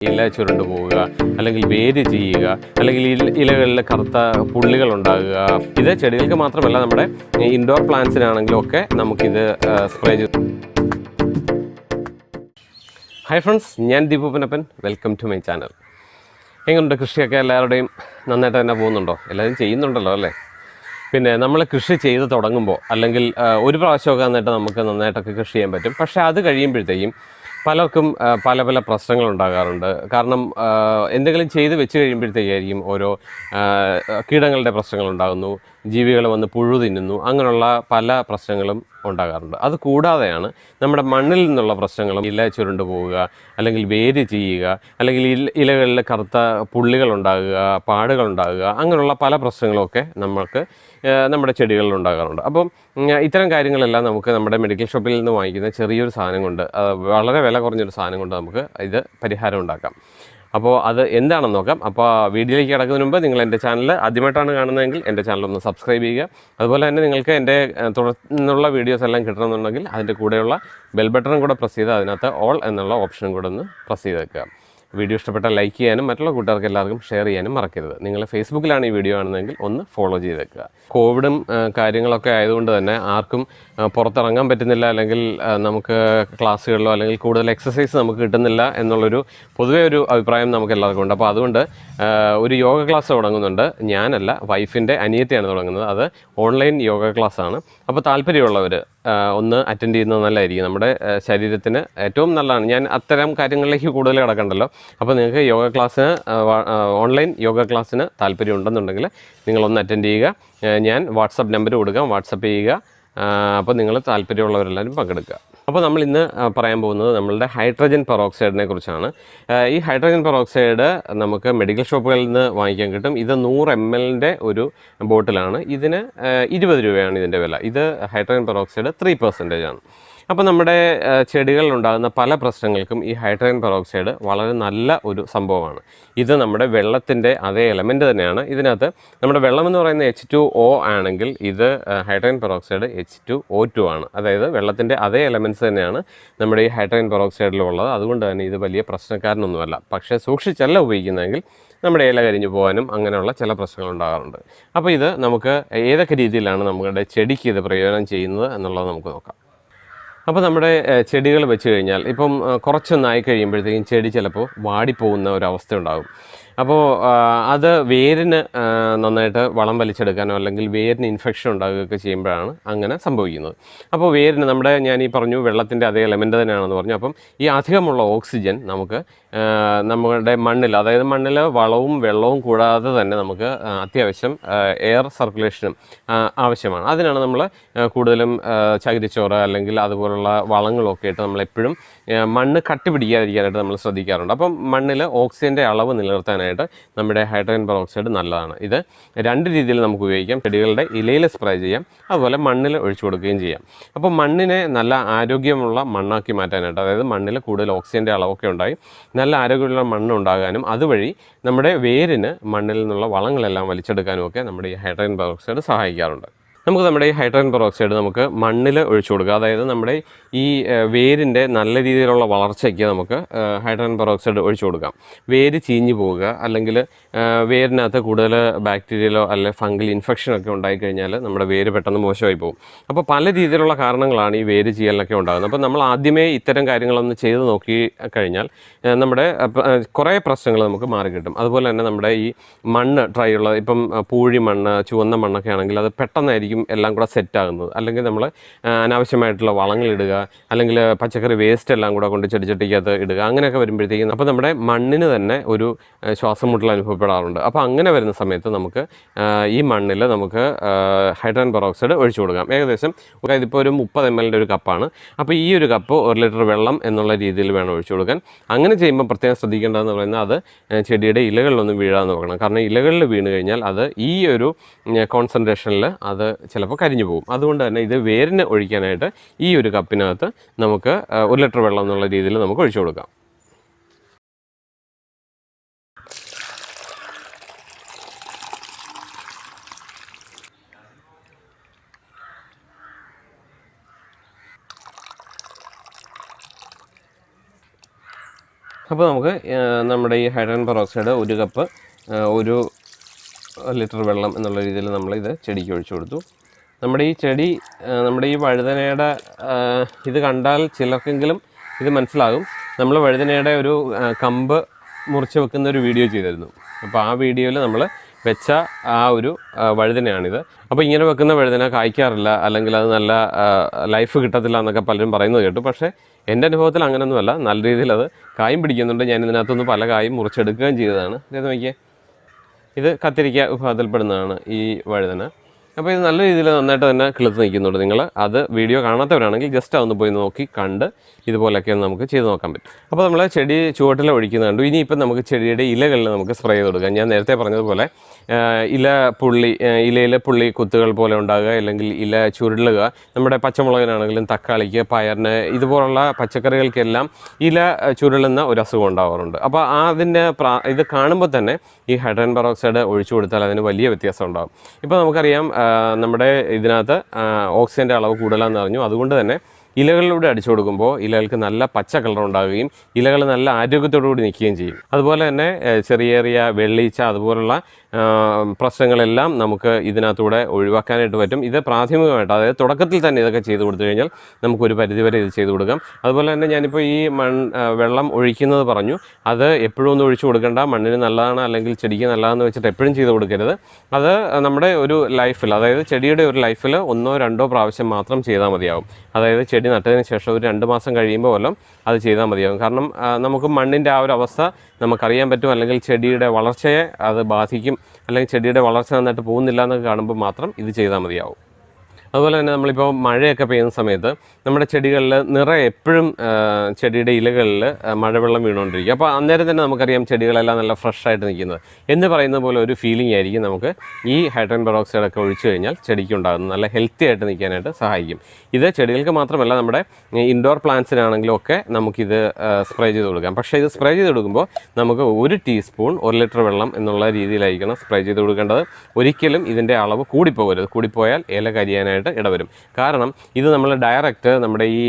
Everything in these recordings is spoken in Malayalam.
ഇല ചുരുണ്ടു പോവുക അല്ലെങ്കിൽ വേര് ചെയ്യുക അല്ലെങ്കിൽ ഇല- ഇലകളിൽ കറുത്ത പുള്ളികൾ ഉണ്ടാകുക. ഇത് ചെടികൾക്ക് മാത്രമല്ല നമ്മുടെ ഇൻഡോർ പ്ലാന്റ്സിനാണെങ്കിലും ഒക്കെ നമുക്കിത് സ്പ്രേ ചെയ്ത്. ഹായ് ഫ്രണ്ട്സ് ഞാൻ Deepu Panappan welcome to my channel എങ്ങനെയുണ്ട് കൃഷിയൊക്കെ? എല്ലാവരുടെയും നന്നായിട്ട് തന്നെ പോകുന്നുണ്ടോ? എല്ലാവരും ചെയ്യുന്നുണ്ടല്ലോ അല്ലേ? പിന്നെ നമ്മൾ കൃഷി ചെയ്ത് തുടങ്ങുമ്പോൾ അല്ലെങ്കിൽ ഒരു പ്രാവശ്യമൊക്കെ നന്നായിട്ട് നമുക്ക് നന്നായിട്ടൊക്കെ കൃഷി ചെയ്യാൻ പറ്റും. പക്ഷേ അത് കഴിയുമ്പോഴത്തേക്കും പലർക്കും പല പല പ്രശ്നങ്ങൾ ഉണ്ടാകാറുണ്ട് കാരണം എന്തെങ്കിലും ചെയ്ത് വെച്ച് കഴിയുമ്പോഴത്തേക്കായിരിക്കും ഓരോ കീടങ്ങളുടെ പ്രശ്നങ്ങൾ ഉണ്ടാകുന്നു. ജീവികൾ വന്ന് പുഴു തിന്നുന്നു. അങ്ങനെയുള്ള പല പ്രശ്നങ്ങളും ഉണ്ടാകാറുണ്ട്. അത് കൂടാതെയാണ് നമ്മുടെ മണ്ണിൽ നിന്നുള്ള പ്രശ്നങ്ങളും ഇല ചുരുണ്ട് പോവുക അല്ലെങ്കിൽ വേര് ചെയ്യുക അല്ലെങ്കിൽ ഇല- ഇലകളിൽ കറുത്ത പുള്ളികൾ ഉണ്ടാകുക പാടുകൾ ഉണ്ടാകുക അങ്ങനെയുള്ള പല പ്രശ്നങ്ങളൊക്കെ നമുക്ക് നമ്മുടെ ചെടികളിൽ ഉണ്ടാകാറുണ്ട്. അപ്പം ഇത്തരം കാര്യങ്ങളെല്ലാം നമുക്ക് നമ്മുടെ മെഡിക്കൽ ഷോപ്പിൽ നിന്ന് വാങ്ങിക്കുന്ന ചെറിയൊരു സാധനം കൊണ്ട് വളരെ വില കുറഞ്ഞൊരു സാധനം കൊണ്ട് നമുക്ക് ഇത് പരിഹാരം ഉണ്ടാക്കാം. അപ്പോൾ അത് എന്താണെന്ന് നോക്കാം. അപ്പോൾ വീഡിയോയിലേക്ക് കിടക്കുന്നതിന് മുമ്പ് നിങ്ങൾ എന്റെ ചാനൽ ആദ്യമായിട്ടാണ് കാണുന്നതെങ്കിൽ എന്റെ ചാനൽ ഒന്ന് സബ്സ്ക്രൈബ് ചെയ്യുക. അതുപോലെ തന്നെ നിങ്ങൾക്ക് എന്റെ തുടർന്നുള്ള വീഡിയോസ് എല്ലാം കിട്ടണമെന്നുണ്ടെങ്കിൽ അതിന്റെ കൂടെയുള്ള ബെൽ ബട്ടണും കൂടെ പ്രസ് ചെയ്ത് അതിനകത്ത് ഓൾ എന്നുള്ള ഓപ്ഷനും കൂടെ ഒന്ന് പ്രസ് ചെയ്ത് വെക്കുക വീഡിയോ ഇഷ്ടപ്പെട്ടാൽ ലൈക്ക് ചെയ്യാനും മറ്റുള്ള കൂട്ടുകാർക്ക് എല്ലാവർക്കും ഷെയർ ചെയ്യാനും മറക്കരുത്. നിങ്ങൾ ഫേസ്ബുക്കിലാണ് ഈ വീഡിയോ കാണുന്നതെങ്കിൽ ഒന്ന് ഫോളോ ചെയ്ത് വെക്കുക കോവിഡും കാര്യങ്ങളൊക്കെ ആയതുകൊണ്ട് തന്നെ ആർക്കും പുറത്തിറങ്ങാൻ പറ്റുന്നില്ല അല്ലെങ്കിൽ നമുക്ക് ക്ലാസ്സുകളിലോ അല്ലെങ്കിൽ കൂടുതൽ എക്സസൈസ് നമുക്ക് കിട്ടുന്നില്ല എന്നുള്ളൊരു പൊതുവേ ഒരു അഭിപ്രായം നമുക്ക് എല്ലാവർക്കും ഉണ്ട്. അപ്പോൾ അതുകൊണ്ട് ഒരു യോഗ ക്ലാസ് തുടങ്ങുന്നുണ്ട്. ഞാനല്ല വൈഫിന്റെ അനിയത്തിയാണ് തുടങ്ങുന്നത്. അത് ഓൺലൈൻ യോഗ ക്ലാസ്സാണ്. അപ്പോൾ താല്പര്യമുള്ളവർ ഒന്ന് അറ്റൻഡ് ചെയ്യുന്നത് നല്ലതായിരിക്കും. നമ്മുടെ ശരീരത്തിന് ഏറ്റവും നല്ലതാണ്. ഞാൻ അത്തരം കാര്യങ്ങളിലേക്ക് കൂടുതൽ കിടക്കണ്ടല്ലോ. അപ്പോൾ നിങ്ങൾക്ക് യോഗ ക്ലാസ്സിന് ഓൺലൈൻ യോഗ ക്ലാസ്സിന് താല്പര്യം ഉണ്ടെന്നുണ്ടെങ്കിൽ നിങ്ങളൊന്ന് അറ്റൻഡ് ചെയ്യുക. ഞാൻ വാട്സപ്പ് നമ്പർ കൊടുക്കാം. വാട്സപ്പ് ചെയ്യുക. അപ്പോൾ നിങ്ങൾ താല്പര്യമുള്ളവരെല്ലാവരും പങ്കെടുക്കുക. അപ്പോൾ നമ്മൾ ഇന്ന് പറയാൻ പോകുന്നത് നമ്മളുടെ ഹൈഡ്രജൻ പെറോക്സൈഡിനെ കുറിച്ചാണ്. ഈ ഹൈഡ്രജൻ പെറോക്സൈഡ് നമുക്ക് മെഡിക്കൽ ഷോപ്പുകളിൽ നിന്ന് വാങ്ങിക്കാൻ കിട്ടും. ഇത് നൂറ് എം എല്ലിന്റെ ഒരു ബോട്ടിലാണ്. ഇതിന് ഇരുപത് രൂപയാണ് ഇതിന്റെ വില. ഇത് ഹൈഡ്രജൻ പെറോക്സൈഡ് ത്രീ പെർസെന്റേജ് ആണ്. അപ്പോൾ നമ്മുടെ ചെടികളിലുണ്ടാകുന്ന പല പ്രശ്നങ്ങൾക്കും ഈ ഹൈഡ്രജൻ പെറോക്സൈഡ് വളരെ നല്ല ഒരു സംഭവമാണ്. ഇത് നമ്മുടെ വെള്ളത്തിന്റെ അതേ എലമെന്റ് തന്നെയാണ്. ഇതിനകത്ത് നമ്മുടെ വെള്ളം എന്ന് പറയുന്ന എച്ച് ടു ഒ ആണെങ്കിൽ ഇത് hydrogen peroxide H two O two ആണ്. അതായത് വെള്ളത്തിന്റെ അതേ എലമെന്റ്സ് തന്നെയാണ് നമ്മുടെ ഈ ഹൈഡ്രജൻ പെറോക്സൈഡിലുള്ളത് അതുകൊണ്ട് തന്നെ ഇത് വലിയ പ്രശ്നക്കാരനൊന്നുമല്ല. പക്ഷേ സൂക്ഷിച്ചല്ല ഉപയോഗിക്കുന്നതെങ്കിൽ നമ്മുടെ ഇല കരിഞ്ഞു പോകാനും അങ്ങനെയുള്ള ചില പ്രശ്നങ്ങൾ ഉണ്ടാകാറുണ്ട്. അപ്പോൾ ഇത് നമുക്ക് ഏതൊക്കെ രീതിയിലാണ് നമ്മുടെ ചെടിക്ക് ഇത് പ്രയോജനം ചെയ്യുന്നത് എന്നുള്ളത് നമുക്ക് നോക്കാം. അപ്പോൾ നമ്മുടെ ചെടികൾ വെച്ച് കഴിഞ്ഞാൽ ഇപ്പം കുറച്ചൊന്നായി കഴിയുമ്പോഴത്തേക്കും ചെടി ചിലപ്പോൾ വാടിപ്പോകുന്ന ഒരവസ്ഥ ഉണ്ടാകും അപ്പോൾ അത് വേരിന് നന്നായിട്ട് വളം വലിച്ചെടുക്കാനോ അല്ലെങ്കിൽ വേരിന് ഇൻഫെക്ഷൻ ഉണ്ടാകുകയൊക്കെ ചെയ്യുമ്പോഴാണ് അങ്ങനെ സംഭവിക്കുന്നത്. അപ്പോൾ വേരിന് നമ്മുടെ ഞാൻ ഈ പറഞ്ഞു വെള്ളത്തിന്റെ അതേ എലമെന്റ് തന്നെയാണെന്ന് പറഞ്ഞു. അപ്പം ഈ അധികമുള്ള ഓക്സിജൻ നമുക്ക് നമ്മുടെ മണ്ണിൽ അതായത് മണ്ണിൽ വളവും വെള്ളവും കൂടാതെ തന്നെ നമുക്ക് അത്യാവശ്യം എയർ സർക്കുലേഷനും ആവശ്യമാണ്. അതിനാണ് നമ്മൾ കൂടുതലും ചകിരിച്ചോറ് അല്ലെങ്കിൽ അതുപോലുള്ള വളങ്ങളൊക്കെ ആയിട്ട് നമ്മളെപ്പോഴും മണ്ണ് കട്ടി പിടിക്കാതിരിക്കാനായിട്ട് നമ്മൾ ശ്രദ്ധിക്കാറുണ്ട്. അപ്പം മണ്ണിൽ ഓക്സിജന്റെ അളവ് നിലനിർത്താനായിട്ട് നമ്മുടെ ഹൈഡ്രജൻ പെറോക്സൈഡ് നല്ലതാണ്. ഇത് രണ്ട് രീതിയിൽ നമുക്ക് ഉപയോഗിക്കാം. ചെടികളുടെ ഇലയിൽ സ്പ്രേ ചെയ്യാം. അതുപോലെ മണ്ണിൽ ഒഴിച്ചു കൊടുക്കുകയും ചെയ്യാം. അപ്പോൾ മണ്ണിനെ നല്ല ആരോഗ്യമുള്ള മണ്ണാക്കി മാറ്റാനായിട്ട് അതായത് മണ്ണിൽ കൂടുതൽ ഓക്സിജന്റെ അളവൊക്കെ ഉണ്ടായി നല്ല ആരോഗ്യമുള്ള മണ്ണ് ഉണ്ടാകാനും അതുവഴി നമ്മുടെ വേരിന് മണ്ണിൽ നിന്നുള്ള വളങ്ങളെല്ലാം വലിച്ചെടുക്കാനും ഒക്കെ നമ്മുടെ ഈ ഹൈഡ്രജൻ പെറോക്സൈഡ് സഹായിക്കാറുണ്ട്. നമുക്ക് നമ്മുടെ ഈ ഹൈഡ്രജൻ പെറോക്സൈഡ് നമുക്ക് മണ്ണിൽ ഒഴിച്ചു കൊടുക്കുക. അതായത് നമ്മുടെ ഈ വേരിന്റെ നല്ല രീതിയിലുള്ള വളർച്ചയ്ക്ക് നമുക്ക് ഹൈഡ്രജൻ പെറോക്സൈഡ് ഒഴിച്ചു കൊടുക്കാം. വേര് ചീഞ്ഞു പോവുക അല്ലെങ്കിൽ വേരിനകത്ത് കൂടുതൽ ബാക്ടീരിയലോ അല്ലെങ്കിൽ ഫംഗൽ ഇൻഫെക്ഷൻ ഒക്കെ ഉണ്ടായിക്കഴിഞ്ഞാൽ നമ്മുടെ വേര് പെട്ടെന്ന് മോശമായി പോകും. അപ്പോൾ പല രീതിയിലുള്ള കാരണങ്ങളാണ് ഈ വേര് ചെയ്യലിനൊക്കെ ഉണ്ടാകുന്നത്. അപ്പോൾ നമ്മൾ ആദ്യമേ ഇത്തരം കാര്യങ്ങളൊന്ന് ചെയ്ത് നോക്കി കഴിഞ്ഞാൽ നമ്മുടെ കുറേ പ്രശ്നങ്ങൾ നമുക്ക് മാറിക്കിട്ടും അതുപോലെ തന്നെ നമ്മുടെ ഈ മണ്ണ് ഡ്രൈ ഉള്ള ഇപ്പം പൂഴി മണ്ണ് ചുവന്ന മണ്ണൊക്കെ ആണെങ്കിൽ അത് പെട്ടെന്നായിരിക്കും എല്ലാം കൂടെ സെറ്റാകുന്നത് അല്ലെങ്കിൽ നമ്മൾ അനാവശ്യമായിട്ടുള്ള വളങ്ങൾ ഇടുക അല്ലെങ്കിൽ പച്ചക്കറി വേസ്റ്റ് എല്ലാം കൂടെ കൊണ്ട് ചെടിച്ചട്ടിക്കകത്ത് ഇടുക അങ്ങനെയൊക്കെ വരുമ്പോഴത്തേക്കും അപ്പോൾ നമ്മുടെ മണ്ണിന് തന്നെ ഒരു ശ്വാസം മുട്ടൽ അനുഭവപ്പെടാറുണ്ട്. അപ്പോൾ അങ്ങനെ വരുന്ന സമയത്ത് നമുക്ക് ഈ മണ്ണിൽ നമുക്ക് ഹൈഡ്രോൺ പെറോക്സൈഡ് ഒഴിച്ചു കൊടുക്കാം. ഏകദേശം അതായത് ഇപ്പോൾ ഒരു മുപ്പത് എം എല്ലിന്റെ ഒരു കപ്പാണ്. അപ്പോൾ ഈ ഒരു കപ്പ് ഒരു ലിറ്റർ വെള്ളം എന്നുള്ള രീതിയിൽ വേണം ഒഴിച്ചു കൊടുക്കാൻ. അങ്ങനെ ചെയ്യുമ്പോൾ പ്രത്യേകം ശ്രദ്ധിക്കേണ്ടതെന്ന് പറയുന്നത് അത് ചെടിയുടെ ഇലകളിലൊന്നും വീഴാമെന്ന് നോക്കണം. കാരണം ഇലകളിൽ വീണ് കഴിഞ്ഞാൽ അത് ഈ ഒരു കോൺസെൻട്രേഷനിൽ അത് ചിലപ്പോൾ കരിഞ്ഞു പോകും. അതുകൊണ്ട് തന്നെ ഇത് വേരിന് ഒഴിക്കാനായിട്ട് ഈ ഒരു കപ്പിനകത്ത് നമുക്ക് ഒരു ലിറ്റർ വെള്ളം എന്നുള്ള രീതിയിൽ നമുക്ക് ഒഴിച്ചു കൊടുക്കാം. അപ്പോൾ നമുക്ക് നമ്മുടെ ഈ ഹൈഡ്രജൻ പെറോക്സൈഡ് ഒരു കപ്പ് ഒരു ലിറ്റർ വെള്ളം എന്നുള്ള രീതിയിൽ നമ്മൾ ഇത് ചെടിക്ക് ഒഴിച്ചു കൊടുത്തു. നമ്മുടെ ഈ ചെടി നമ്മുടെ ഈ വഴുതനയുടെ ഇത് കണ്ടാൽ ചിലർക്കെങ്കിലും ഇത് മനസ്സിലാകും. നമ്മൾ വഴുതനയുടെ ഒരു കമ്പ് മുറിച്ച് വെക്കുന്ന ഒരു വീഡിയോ ചെയ്തിരുന്നു. അപ്പോൾ ആ വീഡിയോയിൽ നമ്മൾ വെച്ച ആ ഒരു വഴുതനയാണിത്. അപ്പോൾ ഇങ്ങനെ വെക്കുന്ന വഴുതന കായ്ക്കാറില്ല അല്ലെങ്കിൽ അത് നല്ല ലൈഫ് കിട്ടത്തില്ല എന്നൊക്കെ പലരും പറയുന്നത് കേട്ടു. പക്ഷേ എന്റെ അനുഭവത്തിൽ അങ്ങനെയൊന്നുമല്ല. നല്ല രീതിയിൽ അത് കായും പിടിക്കുന്നുണ്ട്. ഞാൻ ഇതിനകത്തുനിന്ന് പല കായും മുറിച്ചെടുക്കുകയും ചെയ്തതാണ്. ഇത് നോക്കിയേ. ഇത് കത്തിരിക്ക വിഭാഗത്തിൽപ്പെടുന്നതാണ് ഈ വഴുതന. അപ്പോൾ ഇത് നല്ല രീതിയിൽ നന്നായിട്ട് തന്നെ കിളുത്ത് നിൽക്കുന്നുണ്ട് നിങ്ങൾ അത് വീഡിയോ കാണാത്തവരാണെങ്കിൽ ജസ്റ്റ് അതൊന്ന് പോയി നോക്കി കണ്ട് ഇതുപോലെയൊക്കെ നമുക്ക് ചെയ്ത് നോക്കാൻ പറ്റും. അപ്പോൾ നമ്മൾ ചെടി ചുവട്ടിൽ ഒഴിക്കുന്നുണ്ട് ഇനിയിപ്പം നമുക്ക് ചെടിയുടെ ഇലകളിൽ നമുക്ക് സ്പ്രേ ചെയ്ത് കൊടുക്കാം. ഞാൻ നേരത്തെ പറഞ്ഞതുപോലെ ഇല പുള്ളി ഇലയിലെ പുള്ളി കുത്തുകൾ പോലെ ഉണ്ടാകുക അല്ലെങ്കിൽ ഇല ചുരുളുക. നമ്മുടെ പച്ചമുളകിനാണെങ്കിലും തക്കാളിക്ക് പയറിന് ഇതുപോലുള്ള പച്ചക്കറികൾക്കെല്ലാം ഇല ചുരുളുന്ന ഒരു അസുഖം ഉണ്ടാവാറുണ്ട്. അപ്പോൾ അതിന്റെ ഇത് കാണുമ്പോൾ തന്നെ ഈ ഹൈഡ്രൻ പെറോക്സൈഡ് ഒഴിച്ചു കൊടുത്താൽ അതിന് വലിയ വ്യത്യാസം ഉണ്ടാകും. ഇപ്പോൾ നമുക്കറിയാം നമ്മുടെ ഇതിനകത്ത് ഓക്സിജന്റെ അളവ് കൂടുതലാണെന്ന് അറിഞ്ഞു. അതുകൊണ്ട് തന്നെ ഇലകളിലൂടെ അടിച്ചു കൊടുക്കുമ്പോൾ ഇലകൾക്ക് നല്ല പച്ച കളർ ഉണ്ടാവുകയും ഇലകൾ നല്ല ആരോഗ്യത്തോടു കൂടി നിൽക്കുകയും ചെയ്യും. അതുപോലെ തന്നെ ചെറിയ ചെറിയ വെള്ളീച്ച അതുപോലുള്ള പ്രശ്നങ്ങളെല്ലാം നമുക്ക് ഇതിനകത്തൂടെ ഒഴിവാക്കാനായിട്ട് പറ്റും. ഇത് പ്രാഥമികമായിട്ട് അതായത് തുടക്കത്തിൽ തന്നെ ഇതൊക്കെ ചെയ്ത് കൊടുത്തു കഴിഞ്ഞാൽ നമുക്കൊരു പരിധിവരെ ഇത് ചെയ്ത് കൊടുക്കാം. അതുപോലെ തന്നെ ഞാനിപ്പോൾ ഈ മൺ വെള്ളം ഒഴിക്കുന്നത് പറഞ്ഞു. അത് എപ്പോഴും ഒന്നും ഒഴിച്ചു കൊടുക്കേണ്ട. മണ്ണിന് നല്ലതാണ് അല്ലെങ്കിൽ ചെടിക്ക് നല്ലതാണെന്ന് വെച്ചിട്ട് എപ്പോഴും ചെയ്ത് കൊടുക്കരുത്. അത് നമ്മുടെ ഒരു ലൈഫിൽ അതായത് ചെടിയുടെ ഒരു ലൈഫിൽ ഒന്നോ രണ്ടോ പ്രാവശ്യം മാത്രം ചെയ്താൽ മതിയാവും. അതായത് ചെടി നട്ടതിന് ശേഷം ഒരു രണ്ട് മാസം കഴിയുമ്പോൾ വല്ലതും അത് ചെയ്താൽ മതിയാവും. കാരണം നമുക്ക് മണ്ണിന്റെ ആ ഒരു അവസ്ഥ നമുക്കറിയാൻ പറ്റും. അല്ലെങ്കിൽ ചെടിയുടെ വളർച്ചയെ അത് ബാധിക്കും അല്ലെങ്കിൽ ചെടിയുടെ വളർച്ച നന്നായിട്ട് പോകുന്നില്ല എന്നൊക്കെ കാണുമ്പോൾ മാത്രം ഇത് ചെയ്താൽ മതിയാവും. അതുപോലെ തന്നെ നമ്മളിപ്പോൾ മഴയൊക്കെ പെയ്യുന്ന സമയത്ത് നമ്മുടെ ചെടികളിൽ നിറ എപ്പോഴും ചെടിയുടെ ഇലകളിൽ മഴവെള്ളം വീണുകൊണ്ടിരിക്കും. അപ്പോൾ അന്നേരം തന്നെ നമുക്കറിയാം ചെടികളെല്ലാം നല്ല ഫ്രഷ് ആയിട്ട് നിൽക്കുന്നത്. എന്ന് പറയുന്ന പോലെ ഒരു ഫീലിംഗ് ആയിരിക്കും നമുക്ക് ഈ ഹൈഡ്രൻ പെറോക്സൈഡ് ഒക്കെ ഒഴിച്ചു കഴിഞ്ഞാൽ ചെടിക്ക് ഉണ്ടാകുന്നത്. നല്ല ഹെൽത്തി ആയിട്ട് നിൽക്കാനായിട്ട് സഹായിക്കും. ഇത് ചെടികൾക്ക് മാത്രമല്ല നമ്മുടെ ഇൻഡോർ പ്ലാന്റ്സിനാണെങ്കിലും ഒക്കെ നമുക്കിത് സ്പ്രേ ചെയ്ത് കൊടുക്കാം. പക്ഷേ ഇത് സ്പ്രേ ചെയ്ത് കൊടുക്കുമ്പോൾ നമുക്ക് ഒരു ടീസ്പൂൺ ഒരു ലിറ്റർ വെള്ളം എന്നുള്ള രീതിയിലായിരിക്കണം സ്പ്രേ ചെയ്ത് കൊടുക്കേണ്ടത്. ഒരിക്കലും ഇതിന്റെ അളവ് കൂടിപ്പോകരുത്. കൂടിപ്പോയാൽ ഇല കരിയാനായിട്ട് ഇടവരും. കാരണം ഇത് നമ്മൾ ഡയറക്റ്റ് നമ്മുടെ ഈ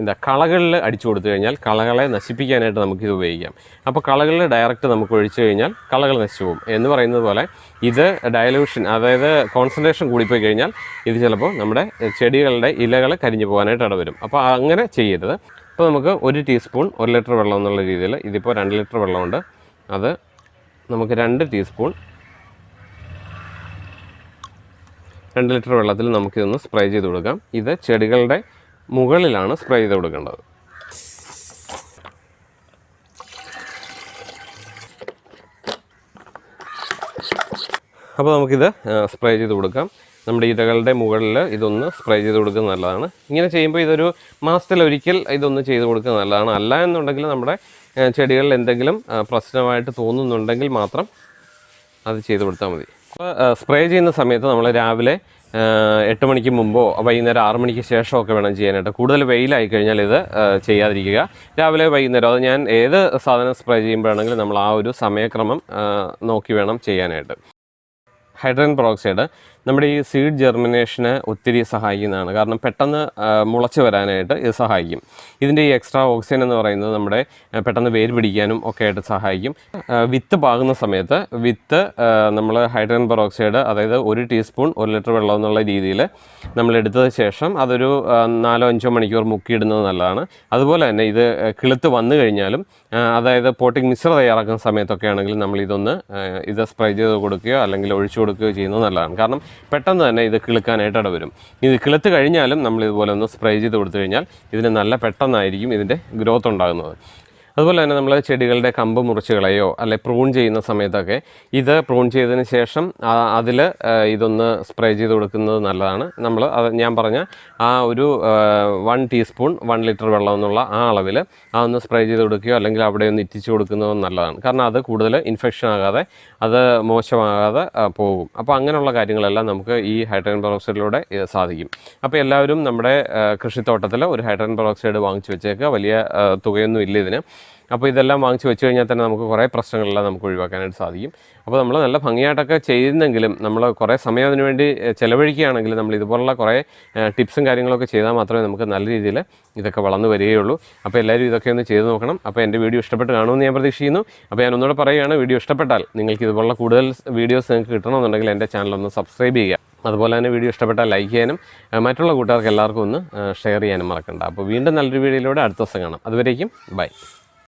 എന്താ കളകളിൽ അടിച്ചു കൊടുത്തു കഴിഞ്ഞാൽ കളകളെ നശിപ്പിക്കാനായിട്ട് നമുക്കിത് ഉപയോഗിക്കാം. അപ്പോൾ കളകളിൽ ഡയറക്റ്റ് നമുക്ക് ഒഴിച്ചു കഴിഞ്ഞാൽ കളകൾ നശിച്ചു പോകും എന്ന് പറയുന്നത് പോലെ ഇത് ഡയലൂഷൻ അതായത് കോൺസെൻട്രേഷൻ കൂടിപ്പോയി കഴിഞ്ഞാൽ ഇത് ചിലപ്പോൾ നമ്മുടെ ചെടികളുടെ ഇലകൾ കരിഞ്ഞു പോകാനായിട്ട് ഇടവരും. അപ്പോൾ അങ്ങനെ ചെയ്യരുത്. അപ്പോൾ നമുക്ക് ഒരു ടീസ്പൂൺ ഒരു ലിറ്റർ വെള്ളം എന്നുള്ള രീതിയിൽ ഇതിപ്പോൾ രണ്ട് ലിറ്റർ വെള്ളമുണ്ട്. അത് നമുക്ക് രണ്ട് ടീസ്പൂൺ രണ്ട് ലിറ്റർ വെള്ളത്തിൽ നമുക്കിതൊന്ന് സ്പ്രേ ചെയ്ത് കൊടുക്കാം. ഇത് ചെടികളുടെ മുകളിലാണ് സ്പ്രേ ചെയ്ത് കൊടുക്കേണ്ടത്. അപ്പോൾ നമുക്കിത് സ്പ്രേ ചെയ്ത് കൊടുക്കാം. നമ്മുടെ ഇതകളുടെ മുകളിൽ ഇതൊന്ന് സ്പ്രേ ചെയ്ത് കൊടുക്കുന്നത് നല്ലതാണ്. ഇങ്ങനെ ചെയ്യുമ്പോൾ ഇതൊരു മാസത്തിലൊരിക്കൽ ഇതൊന്ന് ചെയ്ത് കൊടുക്കുന്നത് നല്ലതാണ്. അല്ല എന്നുണ്ടെങ്കിൽ നമ്മുടെ ചെടികളിൽ എന്തെങ്കിലും പ്രശ്നമായിട്ട് തോന്നുന്നുണ്ടെങ്കിൽ മാത്രം അത് ചെയ്ത് കൊടുത്താൽ മതി. സ്പ്രേ ചെയ്യുന്ന സമയത്ത് നമ്മൾ രാവിലെ എട്ട് മണിക്ക് മുമ്പോ വൈകുന്നേരം ആറ് മണിക്ക് ശേഷമോ ഒക്കെ വേണം ചെയ്യാനായിട്ട്. കൂടുതൽ വെയിലായി കഴിഞ്ഞാൽ ഇത് ചെയ്യാതിരിക്കുക. രാവിലെ വൈകുന്നേരം അത് ഞാൻ ഏത് സാധനം സ്പ്രേ ചെയ്യുമ്പോഴാണെങ്കിലും നമ്മൾ ആ ഒരു സമയക്രമം നോക്കി വേണം ചെയ്യാനായിട്ട്. Hydrogen peroxide. നമ്മുടെ ഈ സീഡ് ജെർമിനേഷന് ഒത്തിരി സഹായിക്കുന്നതാണ്. കാരണം പെട്ടെന്ന് മുളച്ചു വരാനായിട്ട് ഇത് സഹായിക്കും. ഇതിന്റെ ഈ എക്സ്ട്രാ ഓക്സിജൻ എന്ന് പറയുന്നത് നമ്മുടെ പെട്ടെന്ന് വേര് പിടിക്കാനും ഒക്കെ ആയിട്ട് സഹായിക്കും വിത്ത് പാകുന്ന സമയത്ത് വിത്ത് നമ്മൾ ഹൈഡ്രജൻ പെറോക്സൈഡ് അതായത് ഒരു ടീസ്പൂൺ ഒരു ലിറ്റർ വെള്ളം എന്നുള്ള രീതിയിൽ നമ്മൾ എടുത്തത് ശേഷം അതൊരു നാലോ അഞ്ചോ മണിക്കൂർ മുക്കിയിടുന്നത് നല്ലതാണ്. അതുപോലെ തന്നെ ഇത് കിളുത്ത് വന്നു കഴിഞ്ഞാലും അതായത് പോട്ടിംഗ് മിശ്ര തയ്യാറാക്കുന്ന സമയത്തൊക്കെ ആണെങ്കിലും നമ്മൾ ഇതൊന്ന് ഇത് സ്പ്രേ ചെയ്ത് കൊടുക്കുകയോ അല്ലെങ്കിൽ ഒഴിച്ചു കൊടുക്കുകയോ ചെയ്യുന്നത് നല്ലതാണ്. കാരണം പെട്ടെന്ന് തന്നെ ഇത് കിളുക്കാനായിട്ട് ഇടവരും ഇത് കിളുത്ത് കഴിഞ്ഞാലും നമ്മൾ ഇതുപോലെ ഒന്ന് സ്പ്രേ ചെയ്ത് കൊടുത്തു കഴിഞ്ഞാൽ ഇതിന് നല്ല പെട്ടെന്നായിരിക്കും ഇതിന്റെ ഗ്രോത്ത് ഉണ്ടാകുന്നത്. അതുപോലെ തന്നെ നമ്മൾ ചെടികളുടെ കമ്പ് മുറിച്ച് കളയോ അല്ലെ പ്രൂൺ ചെയ്യുന്ന സമയത്തൊക്കെ ഇത് പ്രൂൺ ചെയ്തതിന് ശേഷം അതിൽ ഇതൊന്ന് സ്പ്രേ ചെയ്ത് കൊടുക്കുന്നത് നല്ലതാണ്. നമ്മൾ അത് ഞാൻ പറഞ്ഞ ആ ഒരു വൺ ടീസ്പൂൺ വൺ ലിറ്റർ വെള്ളം എന്നുള്ള ആ അളവിൽ ആ ഒന്ന് സ്പ്രേ ചെയ്ത് കൊടുക്കുകയോ അല്ലെങ്കിൽ അവിടെ ഒന്ന് ഇറ്റിച്ച് കൊടുക്കുന്നത് നല്ലതാണ്. കാരണം അത് കൂടുതൽ ഇൻഫെക്ഷൻ ആകാതെ അത് മോശമാകാതെ പോകും. അപ്പോൾ അങ്ങനെയുള്ള കാര്യങ്ങളെല്ലാം നമുക്ക് ഈ ഹൈഡ്രജൻ പെറോക്സൈഡിലൂടെ സാധിക്കും. അപ്പോൾ എല്ലാവരും നമ്മുടെ കൃഷിത്തോട്ടത്തിൽ ഒരു ഹൈഡ്രജൻ പെറോക്സൈഡ് വാങ്ങിച്ചു വെച്ചേക്കുക. വലിയ തുകയൊന്നും ഇല്ല ഇതിന്. അപ്പോൾ ഇതെല്ലാം വാങ്ങിച്ച് വെച്ച് കഴിഞ്ഞാൽ തന്നെ നമുക്ക് കുറേ പ്രശ്നങ്ങളെല്ലാം നമുക്ക് ഒഴിവാക്കാനായിട്ട് സാധിക്കും. അപ്പോൾ നമ്മൾ നല്ല ഭംഗിയായിട്ടൊക്കെ ചെയ്യുന്നെങ്കിലും നമ്മൾ കുറേ സമയം അതിന് വേണ്ടി ചിലവഴിക്കുകയാണെങ്കിൽ നമ്മൾ ഇതുപോലുള്ള കുറേ ടിപ്സും കാര്യങ്ങളൊക്കെ ചെയ്താൽ മാത്രമേ നമുക്ക് നല്ല രീതിയിൽ ഇതൊക്കെ വളർന്നു വരികയുള്ളൂ. അപ്പോൾ എല്ലാവരും ഇതൊക്കെ ഒന്ന് ചെയ്ത് നോക്കണം. അപ്പോൾ എന്റെ വീഡിയോ ഇഷ്ടപ്പെട്ട് കാണുമെന്ന് ഞാൻ പ്രതീക്ഷിക്കുന്നു. അപ്പോൾ ഞാൻ ഒന്നുകൂടെ പറയുകയാണ് വീഡിയോ ഇഷ്ടപ്പെട്ടാൽ നിങ്ങൾക്ക് ഇതുപോലുള്ള കൂടുതൽ വീഡിയോസ് നിങ്ങൾക്ക് കിട്ടണമെന്നുണ്ടെങ്കിൽ എന്റെ ചാനൽ ഒന്ന് സബ്സ്ക്രൈബ് ചെയ്യുക. അതുപോലെ തന്നെ വീഡിയോ ഇഷ്ടപ്പെട്ടാൽ ലൈക്ക് ചെയ്യാനും മറ്റുള്ള കൂട്ടുകാർക്ക് എല്ലാവർക്കും ഒന്ന് ഷെയർ ചെയ്യാനും മറക്കണ്ട. അപ്പോൾ വീണ്ടും നല്ലൊരു വീഡിയോയിലൂടെ അടുത്ത ദിവസം കാണാം. അതുവരേക്കും ബൈ.